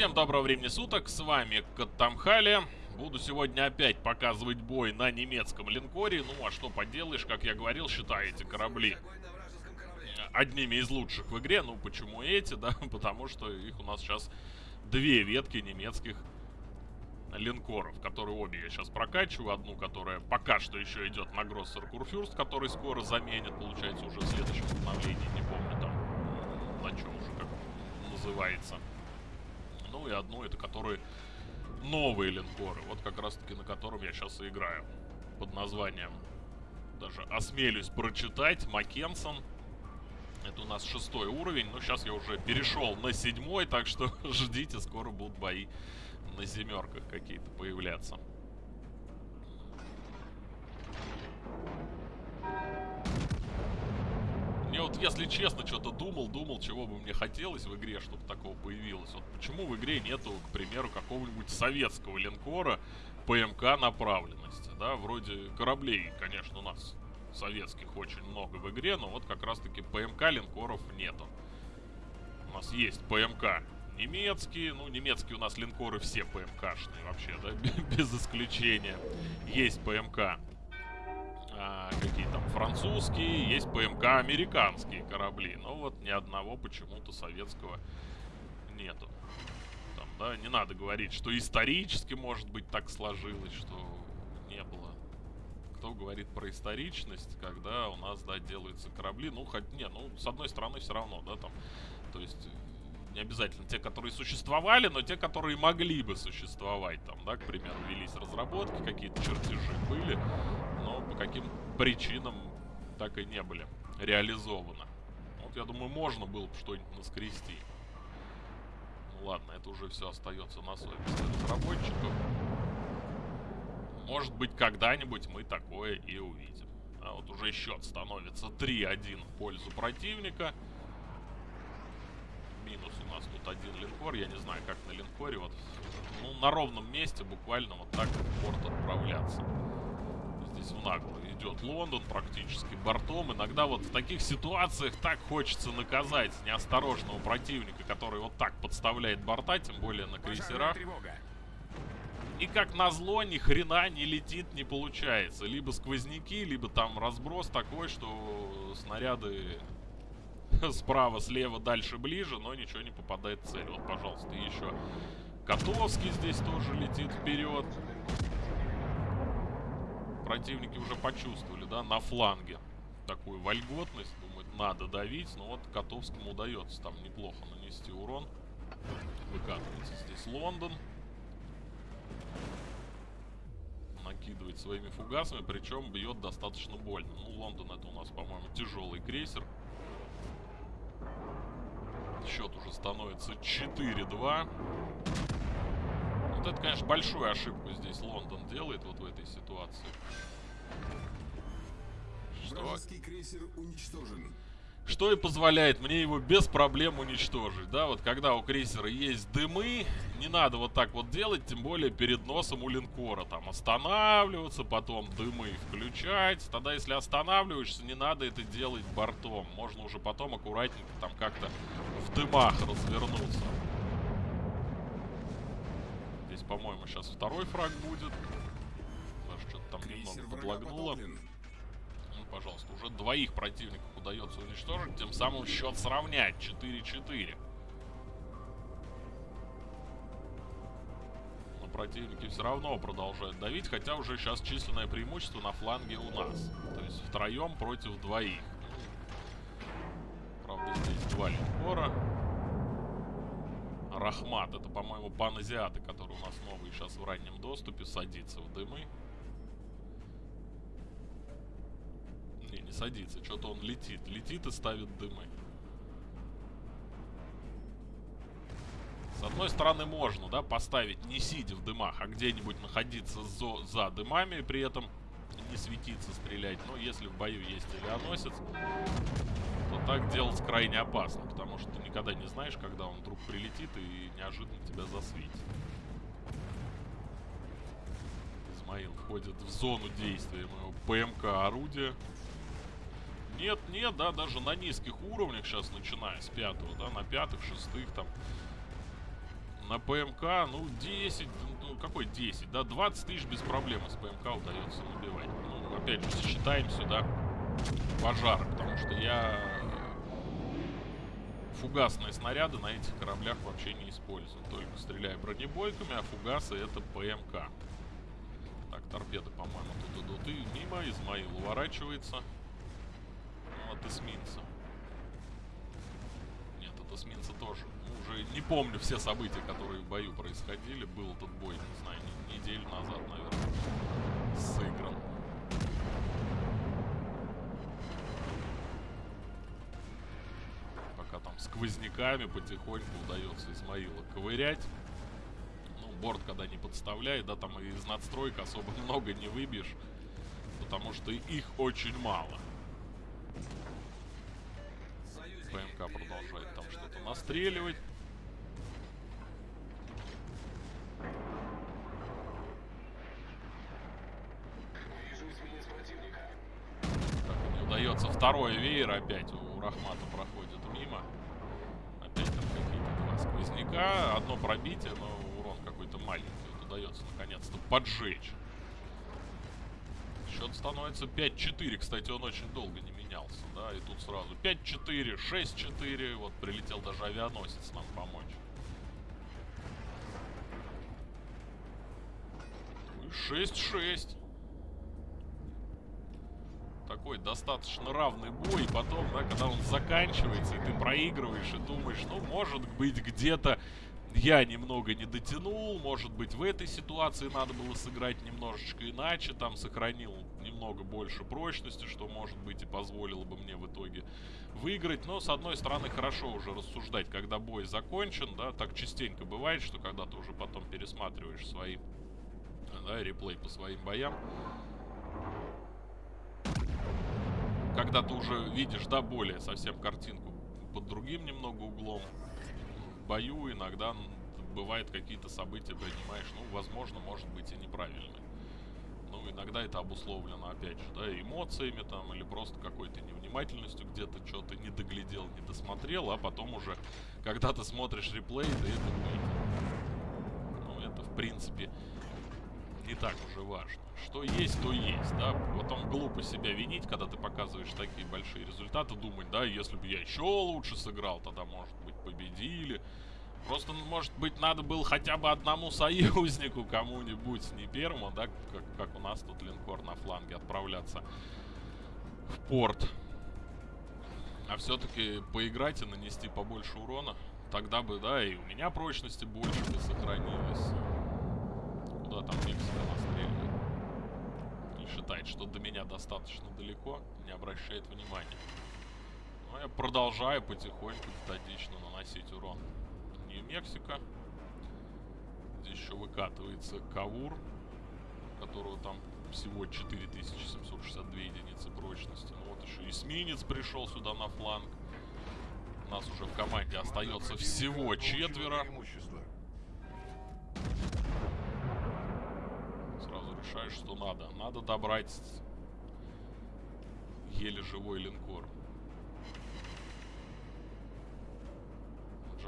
Всем доброго времени суток, с вами Каттамхали. Буду сегодня опять показывать бой на немецком линкоре. Ну, а что поделаешь, как я говорил, считай эти корабли одними из лучших в игре. Ну, почему эти, да? Потому что их у нас сейчас две ветки немецких линкоров, которые обе я сейчас прокачиваю. Одну, которая пока что еще идет на Гроссер Курфюрст, который скоро заменит, получается, уже в следующем обновлении, не помню там, на чем уже как называется. Ну и одну, это которые новые линкоры. Вот как раз таки на котором я сейчас и играю. Под названием, даже осмелюсь прочитать, Маккенсон. Это у нас шестой уровень, но сейчас я уже перешел на седьмой, так что ждите, скоро будут бои на семерках какие-то появляться. Мне вот, если честно, что-то думал, думал, чего бы мне хотелось в игре, чтобы такого появилось. Вот почему в игре нету, к примеру, какого-нибудь советского линкора ПМК направленности, да? Вроде кораблей, конечно, у нас советских очень много в игре, но вот как раз-таки ПМК линкоров нету. У нас есть ПМК немецкие, ну, немецкие у нас линкоры все ПМКшные вообще, да, без исключения. Есть ПМК а, какие там французские, есть ПМК американские корабли. Но вот ни одного почему-то советского нету. Там, да, не надо говорить, что исторически, может быть, так сложилось, что не было. Кто говорит про историчность, когда у нас, да, делаются корабли, ну, хоть, не, ну, с одной стороны, все равно, да, там, то есть не обязательно те, которые существовали, но те, которые могли бы существовать. Там, да, к примеру, велись разработки, какие-то чертежи были, но по каким причинам так и не были реализованы. Вот, я думаю, можно было бы что-нибудь наскрести. Ну ладно, это уже все остается на совести разработчиков. Может быть, когда-нибудь мы такое и увидим. А вот уже счет становится 3-1 в пользу противника минус у нас тут один линкор. Я не знаю, как на линкоре вот ну, на ровном месте буквально вот так в порт отправляться. В нагло идет Лондон практически бортом. Иногда вот в таких ситуациях так хочется наказать неосторожного противника, который вот так подставляет борта, тем более на крейсерах. И как назло, ни хрена не летит, не получается. Либо сквозняки, либо там разброс такой, что снаряды справа, слева, дальше, ближе, но ничего не попадает в цель. Вот, пожалуйста, еще Котовский здесь тоже летит вперед. Противники уже почувствовали, да, на фланге такую вольготность. Думают, надо давить, но вот Котовскому удается там неплохо нанести урон. Выкатывается здесь Лондон. Накидывает своими фугасами, причем бьет достаточно больно. Ну, Лондон это у нас, по-моему, тяжелый крейсер. Счет уже становится 4-2. Вот это, конечно, большую ошибку здесь Лондон делает вот в этой ситуации. Что? крейсер уничтожен. Что и позволяет мне его без проблем уничтожить, да, вот когда у крейсера есть дымы, не надо вот так вот делать, тем более перед носом у линкора, там, останавливаться, потом дымы включать, тогда если останавливаешься, не надо это делать бортом, можно уже потом аккуратненько там как-то в дымах развернуться. По-моему, сейчас второй фраг будет, даже что-то там немного подлагнуло пожалуйста. Уже двоих противников удается уничтожить, тем самым счет сравнять 4-4. Но противники все равно продолжают давить, хотя уже сейчас численное преимущество на фланге у нас. То есть втроем против двоих. Правда, здесь два линкора. Рахмат, это, по-моему, паназиаты, который у нас новый сейчас в раннем доступе, садится в дымы. Не, не садится. Что-то он летит. Летит и ставит дымы. С одной стороны можно, да, поставить не сидя в дымах, а где-нибудь находиться за, за дымами, и при этом не светиться, стрелять. Но если в бою есть авианосец, так делать крайне опасно, потому что ты никогда не знаешь, когда он вдруг прилетит и неожиданно тебя засветит. Измаил входит в зону действия моего ПМК орудия. Нет, нет, да, даже на низких уровнях сейчас, начиная с пятого, да, на пятых, шестых там, на ПМК, ну, 10, ну, какой 10, да, 20 тысяч без проблем с ПМК удается набивать. Ну, опять же, считаем сюда пожары, потому что я фугасные снаряды на этих кораблях вообще не использую. Только стреляю бронебойками, а фугасы это ПМК. Так, торпеды, по-моему, тут идут и мимо. Измаил уворачивается. Ну, от эсминца. Нет, от эсминца тоже. Ну, уже не помню все события, которые в бою происходили. Был этот бой, не знаю, неделю назад, наверное, сыгран. Сквозняками потихоньку удается Измаила ковырять. Ну, борт когда не подставляет, да, там из надстроек особо много не выбьешь. Потому что их очень мало. ПМК продолжает там что-то настреливать. Так, не удается второй веер опять у Рахмата проходит мимо. Сквозняка. Одно пробитие, но урон какой-то маленький. Вот удается наконец-то поджечь. Счет становится 5-4. Кстати, он очень долго не менялся, да, и тут сразу 5-4, 6-4. Вот прилетел даже авианосец нам помочь. Ну и 6-6. Такой достаточно равный бой, и потом, да, когда он заканчивается, и ты проигрываешь, и думаешь, ну, может быть, где-то я немного не дотянул, может быть, в этой ситуации надо было сыграть немножечко иначе, там сохранил немного больше прочности, что, может быть, и позволило бы мне в итоге выиграть. Но, с одной стороны, хорошо уже рассуждать, когда бой закончен, да, так частенько бывает, что когда ты уже потом пересматриваешь свои, да, реплей по своим боям, когда ты уже видишь, да, более совсем картинку под другим немного углом, бою иногда бывают какие-то события, принимаешь, ну, возможно, может быть и неправильные. Ну, иногда это обусловлено, опять же, да, эмоциями там, или просто какой-то невнимательностью, где-то что-то не доглядел, не досмотрел, а потом уже, когда ты смотришь реплей, ты это. Ну, это, в принципе, не так уже важно. Что есть, то есть, да. Потом глупо себя винить, когда ты показываешь такие большие результаты, думать, да, если бы я еще лучше сыграл, тогда, может быть, победили. Просто, может быть, надо было хотя бы одному союзнику кому-нибудь, не первому, да, как, как у нас тут линкор на фланге, отправляться в порт. А все-таки поиграть и нанести побольше урона. Тогда бы, да, и у меня прочности больше бы сохранилось. Куда там Мексика настреливает? Не считает, что до меня достаточно далеко, не обращает внимания. Но я продолжаю потихоньку, методично наносить урон. Нью-Мексико. Здесь еще выкатывается Кавур, которого там всего 4762 единицы прочности. Ну вот еще эсминец пришел сюда на фланг. У нас уже в команде остается всего четверо. Решаешь, что надо. Надо добрать еле живой линкор.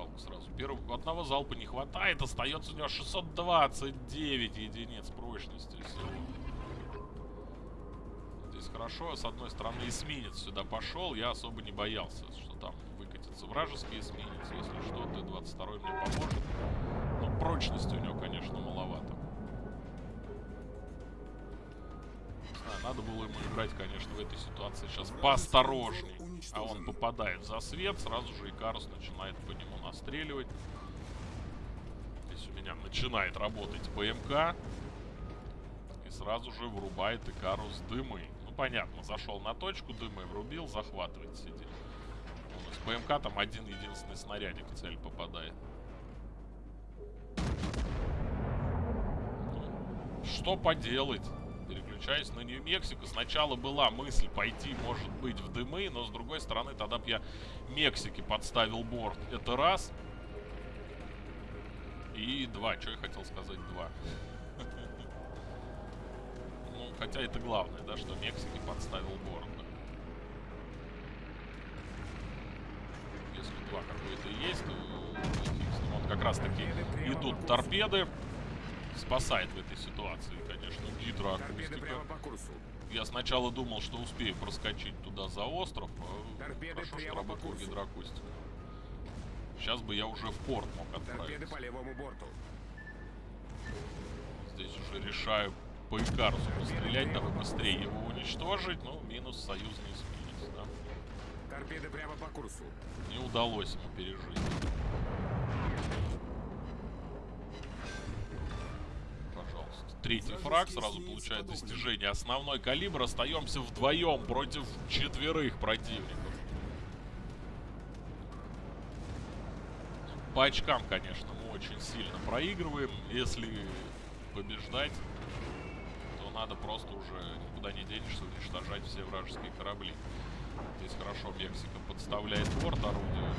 жалко сразу. Первого, одного залпа не хватает. Остается у него 629 единиц прочности всего. Здесь хорошо. С одной стороны эсминец сюда пошел. Я особо не боялся, что там выкатится вражеский эсминец. Если что, Т-22 мне поможет. Но прочности у него, конечно, маловато. Надо было ему играть, конечно, в этой ситуации сейчас поосторожней. А он попадает за свет, сразу же Икарус начинает по нему настреливать. Здесь у меня начинает работать ПМК. И сразу же врубает Икарус дымы. Ну, понятно, зашел на точку, дымы врубил, захватывает сидит. С ПМК там один единственный снарядик в цель попадает. Ну, что поделать? Переключаюсь на Нью-Мексико. Сначала была мысль пойти, может быть, в дымы, но с другой стороны, тогда бы я Мексике подставил борт. Это раз. И два. Что я хотел сказать? Два. Ну, хотя это главное, да, что Мексике подставил борт. Если два какой-то есть, то он как раз таки идут торпеды. Спасает в этой ситуации, конечно, гидроакустика. Я сначала думал, что успею проскочить туда за остров, а хорошо, что работал гидроакустика. Сейчас бы я уже в порт мог отправиться. по левому борту. Здесь уже решаю по Икарусу пострелять, дабы быстрее его уничтожить. Ну, минус союзный эсминец, да. Торпеды прямо по курсу. Не удалось ему пережить. Третий фраг сразу получает достижение. Основной калибр. Остаемся вдвоем против четверых противников. По очкам, конечно, мы очень сильно проигрываем. Если побеждать, то надо просто уже никуда не денешься уничтожать все вражеские корабли. Здесь хорошо Мексика подставляет борт орудия.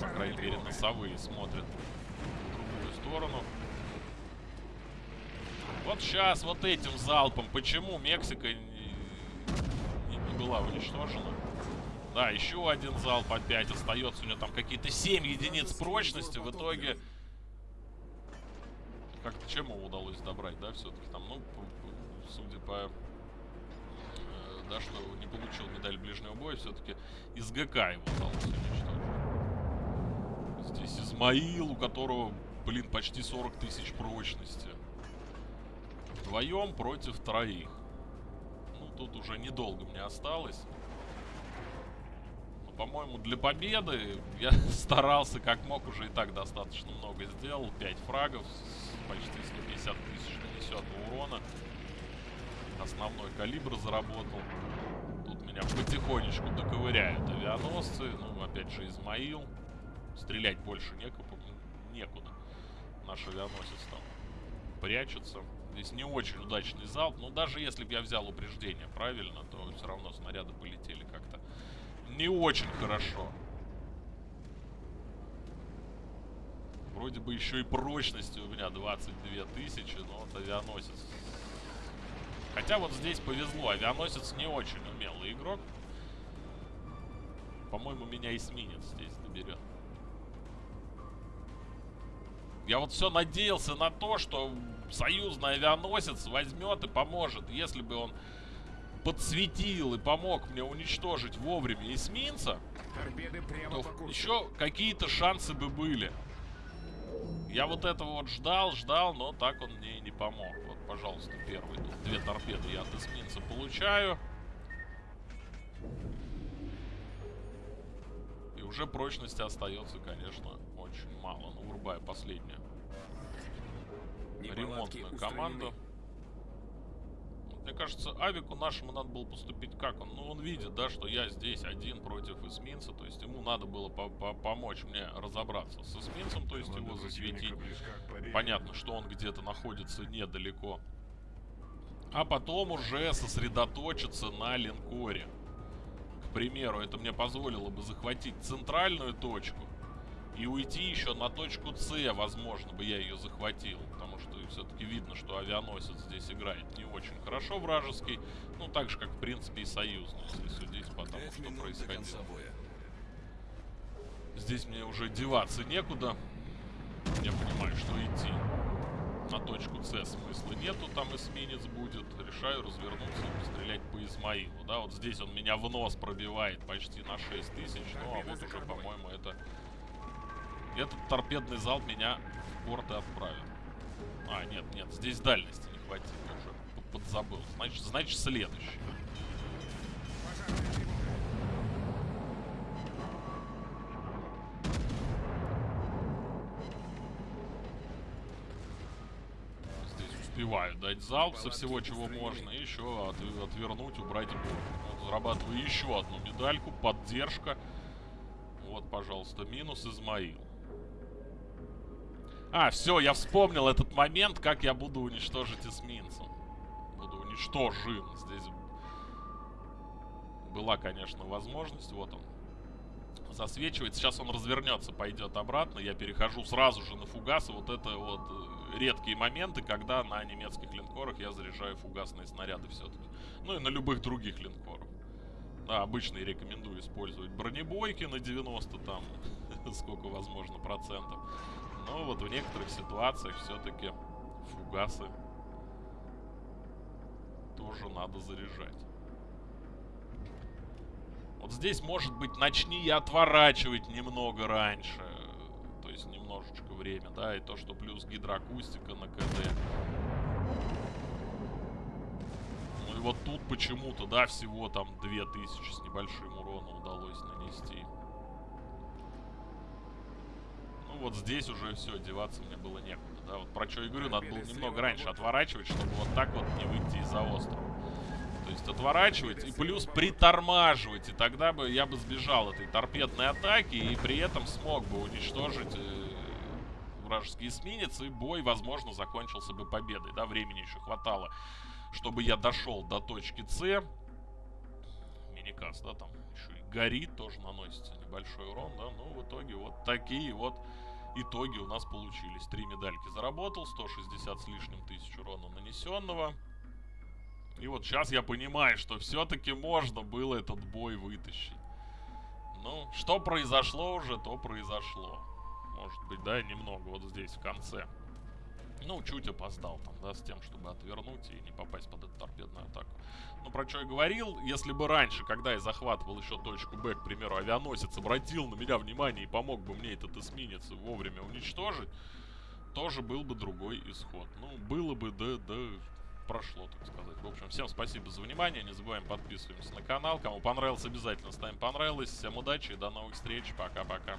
По крайней мере, носовые смотрят в другую сторону. Вот сейчас вот этим залпом. Почему Мексика не, не, была уничтожена? Да, еще один залп опять остается. У него там какие-то 7 единиц прочности. В итоге... Как-то чем его удалось добрать, да, все-таки там, ну, судя по... Э, да, что не получил медаль ближнего боя, все-таки из ГК его удалось уничтожить. Здесь Измаил, у которого, блин, почти 40 тысяч прочности. Вдвоем против троих. Ну, тут уже недолго мне осталось по-моему, для победы я старался как мог, уже и так достаточно много сделал. 5 фрагов, почти 150 тысяч нанесенного урона. Основной калибр заработал. Тут меня потихонечку доковыряют авианосцы. Ну, опять же, Измаил. Стрелять больше некуда. некуда. Наш авианосец там прячется. Здесь не очень удачный залп. Но даже если бы я взял упреждение правильно, то все равно снаряды полетели как-то не очень хорошо. Вроде бы еще и прочности у меня 22 тысячи, но вот авианосец. Хотя вот здесь повезло, авианосец не очень умелый игрок. По-моему, меня эсминец здесь доберет. Я вот все надеялся на то, что союзный авианосец возьмет и поможет. Если бы он подсветил и помог мне уничтожить вовремя эсминца, то еще какие-то шансы бы были. Я вот этого вот ждал, ждал, но так он мне и не помог. Вот, пожалуйста, первый. Тут две торпеды я от эсминца получаю. И уже прочности остается, конечно, очень мало. Ну, врубаю последнюю. Ремонтную команду. Мне кажется, Авику нашему надо было поступить как? Он, ну, он видит, да, что я здесь один против эсминца, то есть ему надо было по -по помочь мне разобраться с эсминцем, то есть его засветить. Понятно, что он где-то находится недалеко. А потом уже сосредоточиться на линкоре. К примеру, это мне позволило бы захватить центральную точку и уйти еще на точку С, возможно, бы я ее захватил. Потому что все-таки видно, что авианосец здесь играет не очень хорошо вражеский. Ну, так же, как, в принципе, и союзный, если судить по тому, что происходило. Здесь мне уже деваться некуда. Я понимаю, что идти на точку С смысла нету, там эсминец будет. Решаю развернуться и пострелять по Измаилу. Да, вот здесь он меня в нос пробивает почти на 6 тысяч. Ну, а вот уже, по-моему, это этот торпедный залп меня в и отправит. А, нет, нет, здесь дальности не хватит, я уже подзабыл. Значит, значит следующий. Успеваю дать залп со всего, чего можно, и еще от, отвернуть, убрать борт. Вот, зарабатываю еще одну медальку, поддержка. Вот, пожалуйста, минус Измаил. А, все, я вспомнил этот момент, как я буду уничтожить эсминца. Буду уничтожен. Здесь была, конечно, возможность. Вот он. Засвечивает. Сейчас он развернется, пойдет обратно. Я перехожу сразу же на фугасы. Вот это вот э, редкие моменты, когда на немецких линкорах я заряжаю фугасные снаряды все-таки. Ну и на любых других линкорах. Да, обычно я рекомендую использовать бронебойки на 90 там, сколько возможно процентов Но вот в некоторых ситуациях все-таки фугасы тоже надо заряжать. Вот здесь, может быть, начни я отворачивать немного раньше. То есть немножечко время, да, и то, что плюс гидроакустика на КД. Ну и вот тут почему-то, да, всего там 2000 с небольшим уроном удалось нанести. Ну вот здесь уже все, деваться мне было некуда, да. Вот про что я говорю, надо было немного раньше отворачивать, чтобы вот так вот не выйти из-за острова. То есть отворачивать и плюс притормаживать. И тогда бы я бы сбежал этой торпедной атаки и при этом смог бы уничтожить э, вражеский эсминец. И бой, возможно, закончился бы победой. Да, времени еще хватало, чтобы я дошел до точки С. Миникас, да, там еще и горит, тоже наносится небольшой урон, да. Ну, в итоге вот такие вот итоги у нас получились. Три медальки заработал, 160 с лишним тысяч урона нанесенного. И вот сейчас я понимаю, что все-таки можно было этот бой вытащить. Ну, что произошло уже, то произошло. Может быть, да, немного вот здесь, в конце. Ну, чуть опоздал там, да, с тем, чтобы отвернуть и не попасть под эту торпедную атаку. Ну, про что я говорил, если бы раньше, когда я захватывал еще точку Б, к примеру, авианосец обратил на меня внимание и помог бы мне этот эсминец вовремя уничтожить, тоже был бы другой исход. Ну, было бы, да, да, прошло, так сказать. В общем, всем спасибо за внимание. Не забываем подписываемся на канал. Кому понравилось, обязательно ставим понравилось. Всем удачи и до новых встреч. Пока-пока.